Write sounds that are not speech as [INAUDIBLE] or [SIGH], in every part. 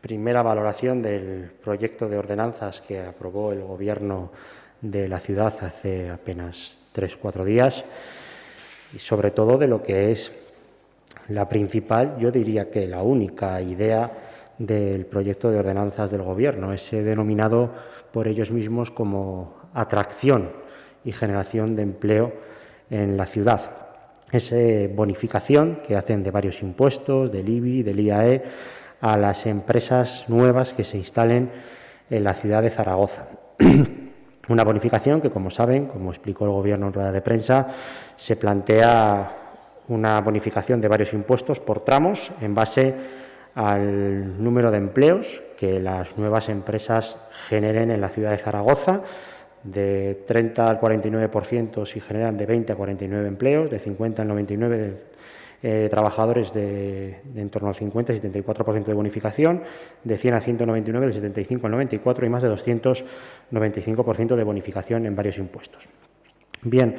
primera valoración del proyecto de ordenanzas que aprobó el Gobierno de la ciudad hace apenas tres, cuatro días y sobre todo de lo que es la principal, yo diría que la única idea del proyecto de ordenanzas del Gobierno, ese denominado por ellos mismos como atracción y generación de empleo en la ciudad. Esa bonificación que hacen de varios impuestos, del IBI, del IAE, a las empresas nuevas que se instalen en la ciudad de Zaragoza. [CLEARS THROAT] Una bonificación que, como saben, como explicó el Gobierno en rueda de prensa, se plantea una bonificación de varios impuestos por tramos en base al número de empleos que las nuevas empresas generen en la ciudad de Zaragoza, de 30 al 49% si generan de 20 a 49 empleos, de 50 al 99 eh, trabajadores de, en torno al 50 y 74% de bonificación, de 100 a 199 del 75 al 94 y más de 295% de bonificación en varios impuestos. Bien,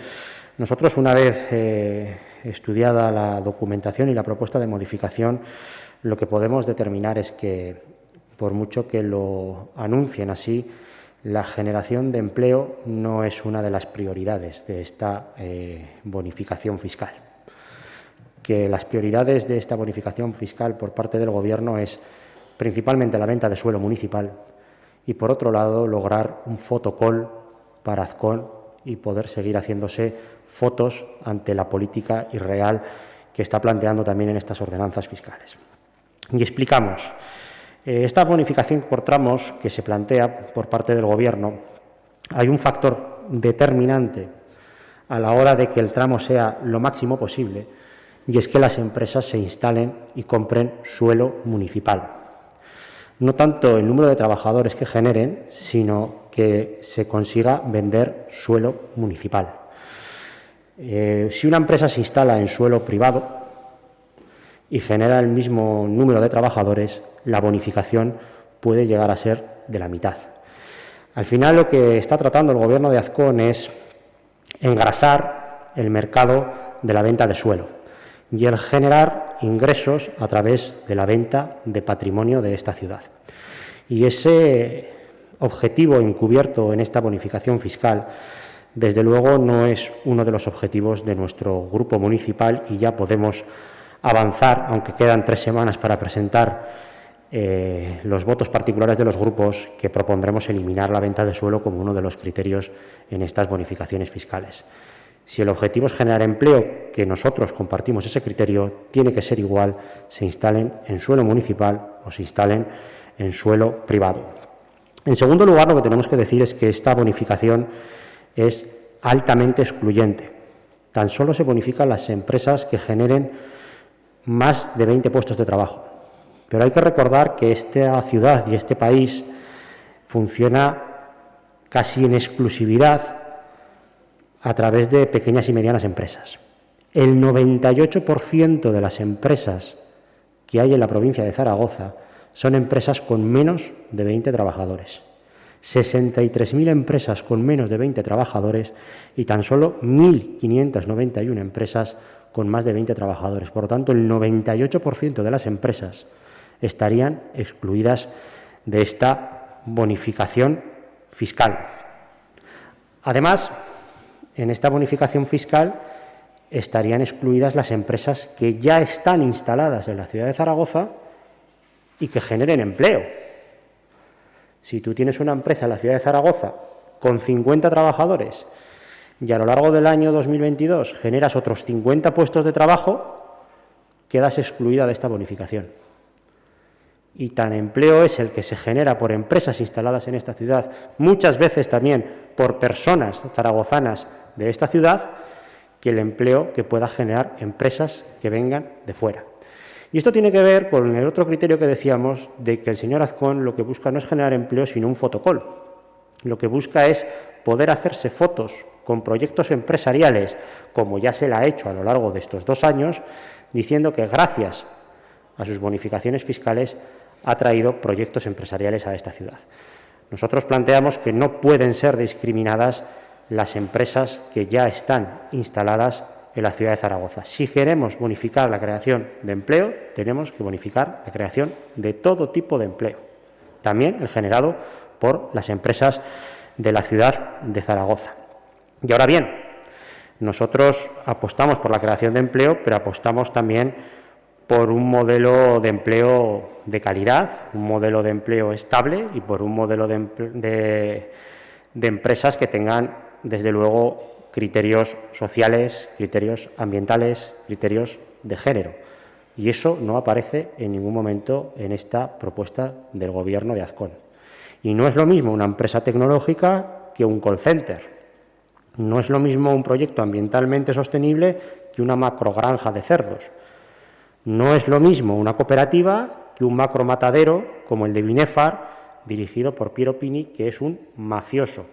nosotros una vez eh, estudiada la documentación y la propuesta de modificación, lo que podemos determinar es que, por mucho que lo anuncien así, la generación de empleo no es una de las prioridades de esta eh, bonificación fiscal. Que las prioridades de esta bonificación fiscal por parte del Gobierno es principalmente la venta de suelo municipal y, por otro lado, lograr un fotocall para Azcón y poder seguir haciéndose fotos ante la política irreal que está planteando también en estas ordenanzas fiscales. Y explicamos. Eh, esta bonificación por tramos que se plantea por parte del Gobierno, hay un factor determinante a la hora de que el tramo sea lo máximo posible, y es que las empresas se instalen y compren suelo municipal. No tanto el número de trabajadores que generen, sino que se consiga vender suelo municipal. Eh, si una empresa se instala en suelo privado, y genera el mismo número de trabajadores, la bonificación puede llegar a ser de la mitad. Al final lo que está tratando el Gobierno de Azcón es engrasar el mercado de la venta de suelo y el generar ingresos a través de la venta de patrimonio de esta ciudad. Y ese objetivo encubierto en esta bonificación fiscal, desde luego, no es uno de los objetivos de nuestro grupo municipal y ya podemos avanzar, aunque quedan tres semanas para presentar eh, los votos particulares de los grupos, que propondremos eliminar la venta de suelo como uno de los criterios en estas bonificaciones fiscales. Si el objetivo es generar empleo, que nosotros compartimos ese criterio, tiene que ser igual, se instalen en suelo municipal o se instalen en suelo privado. En segundo lugar, lo que tenemos que decir es que esta bonificación es altamente excluyente. Tan solo se bonifican las empresas que generen más de 20 puestos de trabajo. Pero hay que recordar que esta ciudad y este país funciona casi en exclusividad a través de pequeñas y medianas empresas. El 98% de las empresas que hay en la provincia de Zaragoza son empresas con menos de 20 trabajadores. 63.000 empresas con menos de 20 trabajadores y tan solo 1.591 empresas con más de 20 trabajadores. Por lo tanto, el 98% de las empresas estarían excluidas de esta bonificación fiscal. Además, en esta bonificación fiscal estarían excluidas las empresas que ya están instaladas en la ciudad de Zaragoza y que generen empleo. Si tú tienes una empresa en la ciudad de Zaragoza con 50 trabajadores y a lo largo del año 2022 generas otros 50 puestos de trabajo, quedas excluida de esta bonificación. Y tan empleo es el que se genera por empresas instaladas en esta ciudad, muchas veces también por personas zaragozanas de esta ciudad, que el empleo que pueda generar empresas que vengan de fuera. Y esto tiene que ver con el otro criterio que decíamos de que el señor Azcón lo que busca no es generar empleo, sino un fotocol. Lo que busca es poder hacerse fotos con proyectos empresariales, como ya se la ha hecho a lo largo de estos dos años, diciendo que gracias a sus bonificaciones fiscales ha traído proyectos empresariales a esta ciudad. Nosotros planteamos que no pueden ser discriminadas las empresas que ya están instaladas en la ciudad de Zaragoza. Si queremos bonificar la creación de empleo, tenemos que bonificar la creación de todo tipo de empleo, también el generado por las empresas de la ciudad de Zaragoza. Y ahora bien, nosotros apostamos por la creación de empleo, pero apostamos también por un modelo de empleo de calidad, un modelo de empleo estable y por un modelo de, empresas que tengan, desde luego, criterios sociales, criterios ambientales, criterios de género. Y eso no aparece en ningún momento en esta propuesta del Gobierno de Azcón. Y no es lo mismo una empresa tecnológica que un call center. No es lo mismo un proyecto ambientalmente sostenible que una macrogranja de cerdos. No es lo mismo una cooperativa que un macro matadero como el de Binefar, dirigido por Piero Pini, que es un mafioso.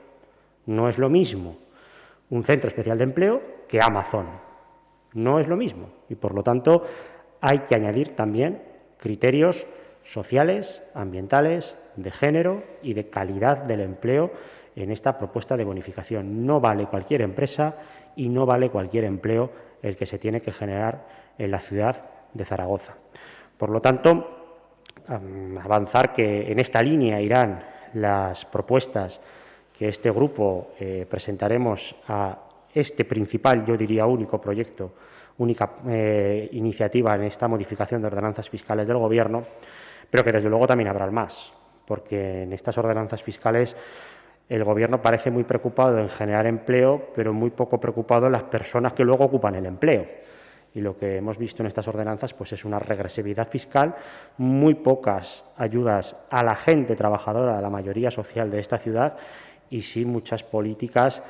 No es lo mismo un centro especial de empleo que Amazon. No es lo mismo. Y, por lo tanto, hay que añadir también criterios sociales, ambientales, de género y de calidad del empleo en esta propuesta de bonificación. No vale cualquier empresa y no vale cualquier empleo el que se tiene que generar en la ciudad de Zaragoza. Por lo tanto, avanzar que en esta línea irán las propuestas que este grupo eh, presentaremos a este principal, yo diría único proyecto, única eh, iniciativa en esta modificación de ordenanzas fiscales del Gobierno, pero que desde luego también habrá más, porque en estas ordenanzas fiscales el Gobierno parece muy preocupado en generar empleo, pero muy poco preocupado en las personas que luego ocupan el empleo y lo que hemos visto en estas ordenanzas pues es una regresividad fiscal, muy pocas ayudas a la gente trabajadora, a la mayoría social de esta ciudad y sí muchas políticas,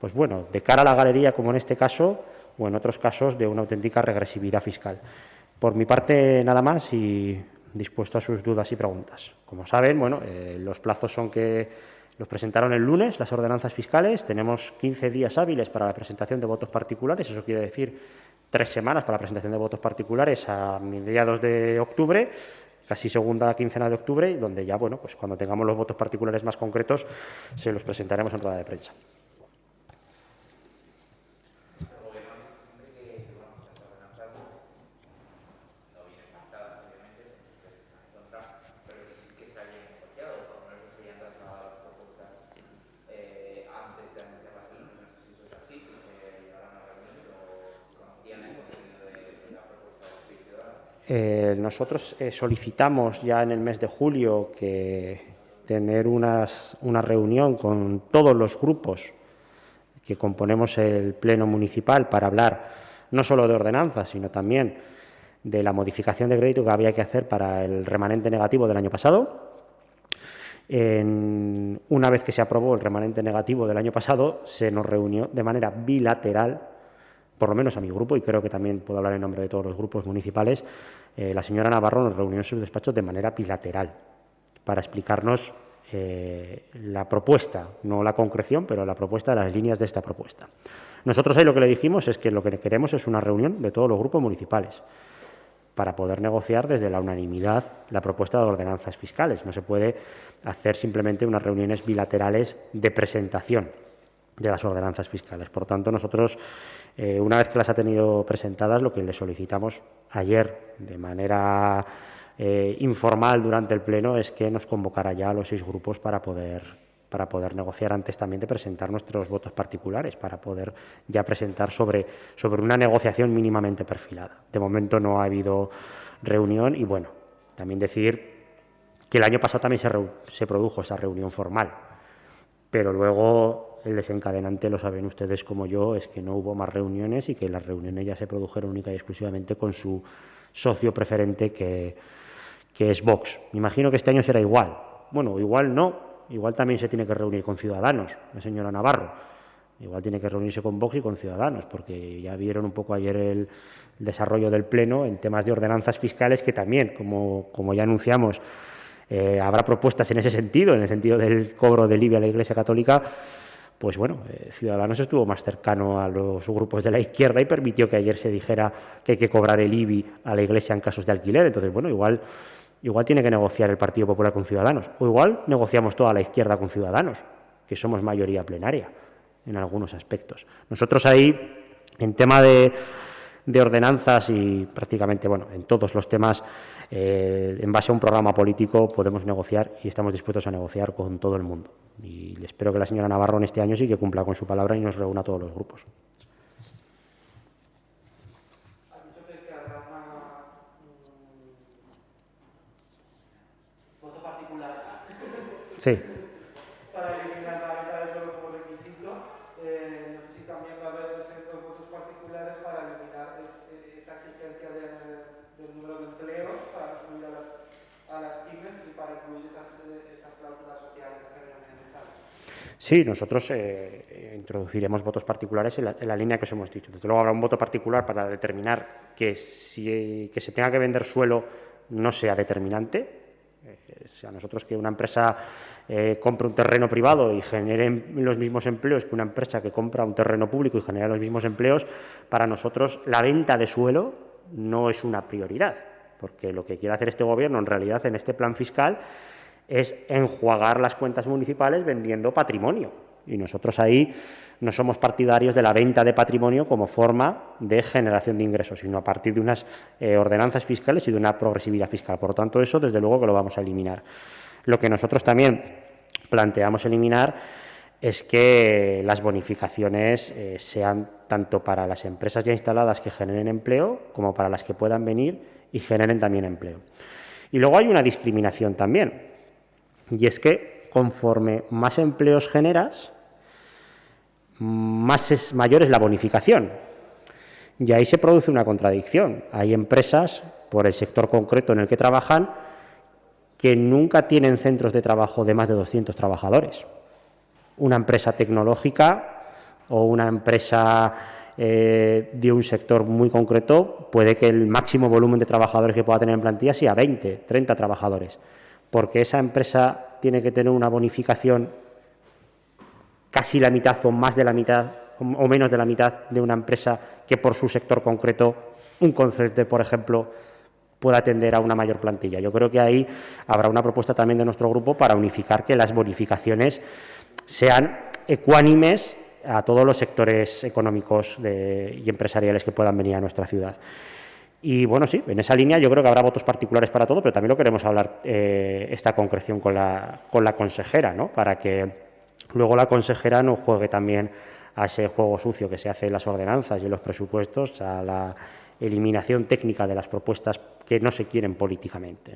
pues bueno, de cara a la galería como en este caso o en otros casos de una auténtica regresividad fiscal. Por mi parte nada más y dispuesto a sus dudas y preguntas. Como saben, bueno, eh, los plazos son que los presentaron el lunes, las ordenanzas fiscales. Tenemos 15 días hábiles para la presentación de votos particulares. Eso quiere decir tres semanas para la presentación de votos particulares a mediados de octubre, casi segunda quincena de octubre, donde ya, bueno, pues cuando tengamos los votos particulares más concretos, se los presentaremos en rueda de prensa. Eh, nosotros eh, solicitamos ya en el mes de julio que tener una reunión con todos los grupos que componemos el Pleno Municipal para hablar no solo de ordenanzas, sino también de la modificación de crédito que había que hacer para el remanente negativo del año pasado. una vez que se aprobó el remanente negativo del año pasado, se nos reunió de manera bilateral por lo menos a mi grupo, y creo que también puedo hablar en nombre de todos los grupos municipales, eh, la señora Navarro nos reunió en su despacho de manera bilateral para explicarnos eh, la propuesta, no la concreción, pero la propuesta las líneas de esta propuesta. Nosotros ahí lo que le dijimos es que lo que queremos es una reunión de todos los grupos municipales para poder negociar desde la unanimidad la propuesta de ordenanzas fiscales. No se puede hacer simplemente unas reuniones bilaterales de presentación de las ordenanzas fiscales. Por tanto, nosotros, eh, una vez que las ha tenido presentadas, lo que le solicitamos ayer de manera eh, informal durante el Pleno es que nos convocara ya a los seis grupos para poder para poder negociar antes también de presentar nuestros votos particulares, para poder ya presentar sobre, sobre una negociación mínimamente perfilada. De momento no ha habido reunión y, bueno, también decir que el año pasado también se, se produjo esa reunión formal, pero luego el desencadenante, lo saben ustedes como yo, es que no hubo más reuniones y que las reuniones ya se produjeron única y exclusivamente con su socio preferente, que, que es Vox. Me imagino que este año será igual. Bueno, igual no. Igual también se tiene que reunir con Ciudadanos, la señora Navarro. Igual tiene que reunirse con Vox y con Ciudadanos, porque ya vieron un poco ayer el, desarrollo del Pleno en temas de ordenanzas fiscales, que también, como, como ya anunciamos, eh, habrá propuestas en ese sentido, en el sentido del cobro del IBI a la Iglesia Católica, pues bueno, eh, Ciudadanos estuvo más cercano a los grupos de la izquierda y permitió que ayer se dijera que hay que cobrar el IBI a la Iglesia en casos de alquiler. Entonces, bueno, igual, igual tiene que negociar el Partido Popular con Ciudadanos. O igual negociamos toda la izquierda con Ciudadanos, que somos mayoría plenaria en algunos aspectos. Nosotros ahí En tema de, ordenanzas y prácticamente, bueno, en todos los temas, eh, en base a un programa político podemos negociar y estamos dispuestos a negociar con todo el mundo. Y espero que la señora Navarro en este año sí que cumpla con su palabra y nos reúna a todos los grupos. Sí. Para eliminar la venta de suelo como requisito, eh, no sé si también va a haber ciertos votos particulares para eliminar esa exigencia del número de empleos para incluir a las, a las pymes y para incluir esas, esas cláusulas sociales Sí, nosotros eh, introduciremos votos particulares en la, línea que os hemos dicho. Desde luego habrá un voto particular para determinar que, si, que se tenga que vender suelo no sea determinante, o sea, nosotros que una empresa eh, compre un terreno privado y genere los mismos empleos que una empresa que compra un terreno público y genera los mismos empleos, para nosotros la venta de suelo no es una prioridad, porque lo que quiere hacer este Gobierno en realidad en este plan fiscal es enjuagar las cuentas municipales vendiendo patrimonio. Y nosotros ahí no somos partidarios de la venta de patrimonio como forma de generación de ingresos, sino a partir de unas eh, ordenanzas fiscales y de una progresividad fiscal. Por lo tanto, eso desde luego que lo vamos a eliminar. Lo que nosotros también planteamos eliminar es que las bonificaciones eh, sean tanto para las empresas ya instaladas que generen empleo como para las que puedan venir y generen también empleo. Y luego hay una discriminación también, y es que conforme más empleos generas, más es, mayor es la bonificación. Y ahí se produce una contradicción. Hay empresas, por el sector concreto en el que trabajan, que nunca tienen centros de trabajo de más de 200 trabajadores. Una empresa tecnológica o una empresa eh, de un sector muy concreto puede que el máximo volumen de trabajadores que pueda tener en plantilla sea 20, 30 trabajadores, porque esa empresa tiene que tener una bonificación casi la mitad o más de la mitad o menos de la mitad de una empresa que por su sector concreto, un concepto, por ejemplo, pueda atender a una mayor plantilla. Yo creo que ahí habrá una propuesta también de nuestro grupo para unificar que las bonificaciones sean ecuánimes a todos los sectores económicos y empresariales que puedan venir a nuestra ciudad. Y bueno, sí, en esa línea yo creo que habrá votos particulares para todo, pero también lo queremos hablar eh, esta concreción con la, con la consejera, ¿no? para que luego la consejera no juegue también a ese juego sucio que se hace en las ordenanzas y en los presupuestos, a la eliminación técnica de las propuestas que no se quieren políticamente.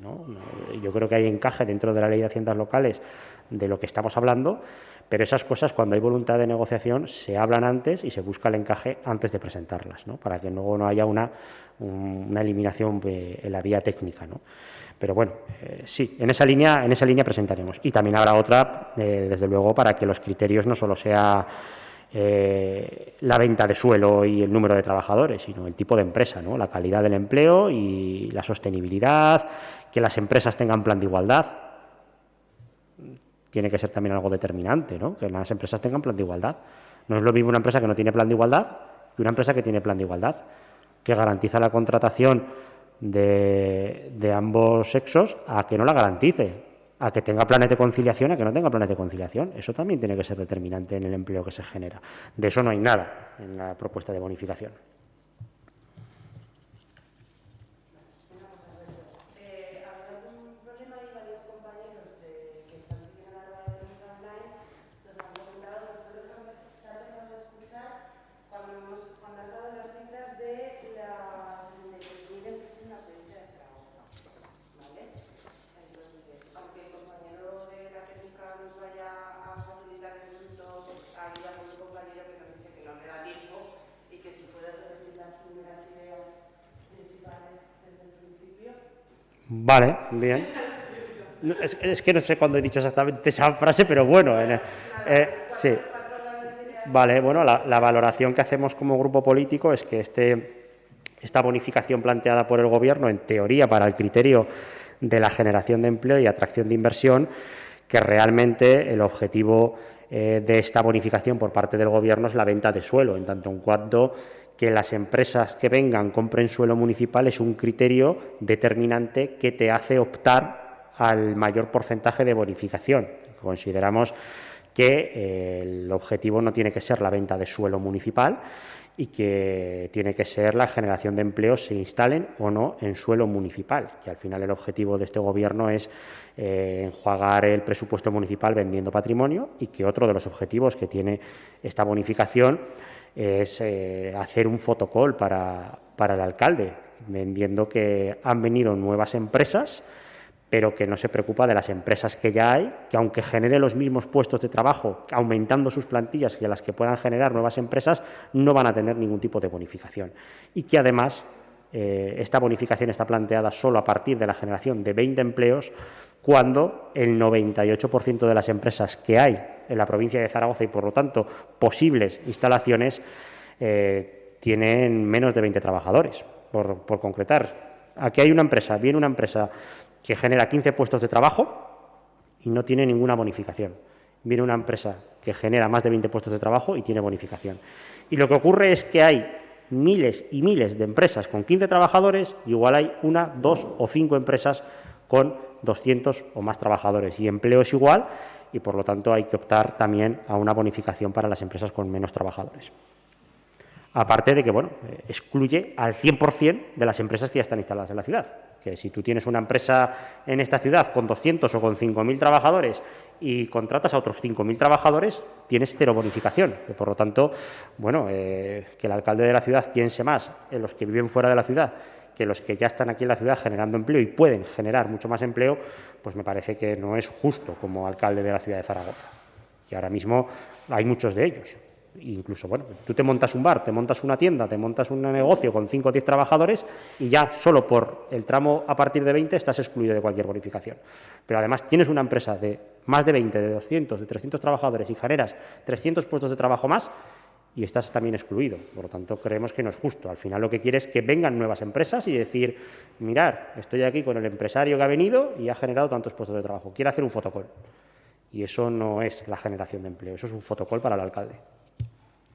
Yo creo que hay encaje dentro de la ley de haciendas locales de lo que estamos hablando, pero esas cosas, cuando hay voluntad de negociación, se hablan antes y se busca el encaje antes de presentarlas, ¿no? para que luego no haya una, una eliminación en la vía técnica. ¿no? Pero bueno, eh, sí, en esa, línea, en esa línea presentaremos. Y también habrá otra, eh, desde luego, para que los criterios no solo sea eh, la venta de suelo y el número de trabajadores, sino el tipo de empresa, ¿no? la calidad del empleo y la sostenibilidad, que las empresas tengan plan de igualdad tiene que ser también algo determinante, ¿no? que las empresas tengan plan de igualdad. No es lo mismo una empresa que no tiene plan de igualdad que una empresa que tiene plan de igualdad, que garantiza la contratación de, de ambos sexos a que no la garantice, a que tenga planes de conciliación, a que no tenga planes de conciliación. Eso también tiene que ser determinante en el empleo que se genera. De eso no hay nada en la propuesta de bonificación. Vale, bien. Es, que no sé cuándo he dicho exactamente esa frase, pero bueno, eh, sí. Vale, bueno, la, valoración que hacemos como grupo político es que este, esta bonificación planteada por el Gobierno, en teoría, para el criterio de la generación de empleo y atracción de inversión, que realmente el objetivo eh, de esta bonificación por parte del Gobierno es la venta de suelo, en tanto en cuanto que las empresas que vengan compren suelo municipal es un criterio determinante que te hace optar al mayor porcentaje de bonificación. Consideramos que eh, el objetivo no tiene que ser la venta de suelo municipal y que tiene que ser la generación de empleos se instalen o no en suelo municipal, que al final el objetivo de este Gobierno es eh, enjuagar el presupuesto municipal vendiendo patrimonio y que otro de los objetivos que tiene esta bonificación es eh, hacer un fotocall para, para el alcalde, vendiendo que han venido nuevas empresas pero que no se preocupa de las empresas que ya hay, que aunque genere los mismos puestos de trabajo, aumentando sus plantillas que las que puedan generar nuevas empresas, no van a tener ningún tipo de bonificación. Y que además eh, esta bonificación está planteada solo a partir de la generación de 20 empleos, cuando el 98% de las empresas que hay en la provincia de Zaragoza y, por lo tanto, posibles instalaciones, eh, tienen menos de 20 trabajadores, por, por concretar. Aquí hay una empresa, viene una empresa que genera 15 puestos de trabajo y no tiene ninguna bonificación. Viene una empresa que genera más de 20 puestos de trabajo y tiene bonificación. Y lo que ocurre es que hay miles y miles de empresas con 15 trabajadores, igual hay una, dos o cinco empresas con 200 o más trabajadores. Y empleo es igual y, por lo tanto, hay que optar también a una bonificación para las empresas con menos trabajadores. Aparte de que, bueno, eh, excluye al 100% de las empresas que ya están instaladas en la ciudad. Que si tú tienes una empresa en esta ciudad con 200 o con 5.000 trabajadores y contratas a otros 5.000 trabajadores, tienes cero bonificación. Y por lo tanto, bueno, eh, que el alcalde de la ciudad piense más en los que viven fuera de la ciudad que los que ya están aquí en la ciudad generando empleo y pueden generar mucho más empleo, pues me parece que no es justo como alcalde de la ciudad de Zaragoza. Y ahora mismo hay muchos de ellos. Incluso, bueno, tú te montas un bar, te montas una tienda, te montas un negocio con 5 o 10 trabajadores y ya solo por el tramo a partir de 20 estás excluido de cualquier bonificación. Pero además tienes una empresa de más de 20, de 200, de 300 trabajadores y generas 300 puestos de trabajo más y estás también excluido. Por lo tanto, creemos que no es justo. Al final lo que quiere es que vengan nuevas empresas y decir, mirar, estoy aquí con el empresario que ha venido y ha generado tantos puestos de trabajo. Quiere hacer un fotocall. Y eso no es la generación de empleo, eso es un fotocall para el alcalde.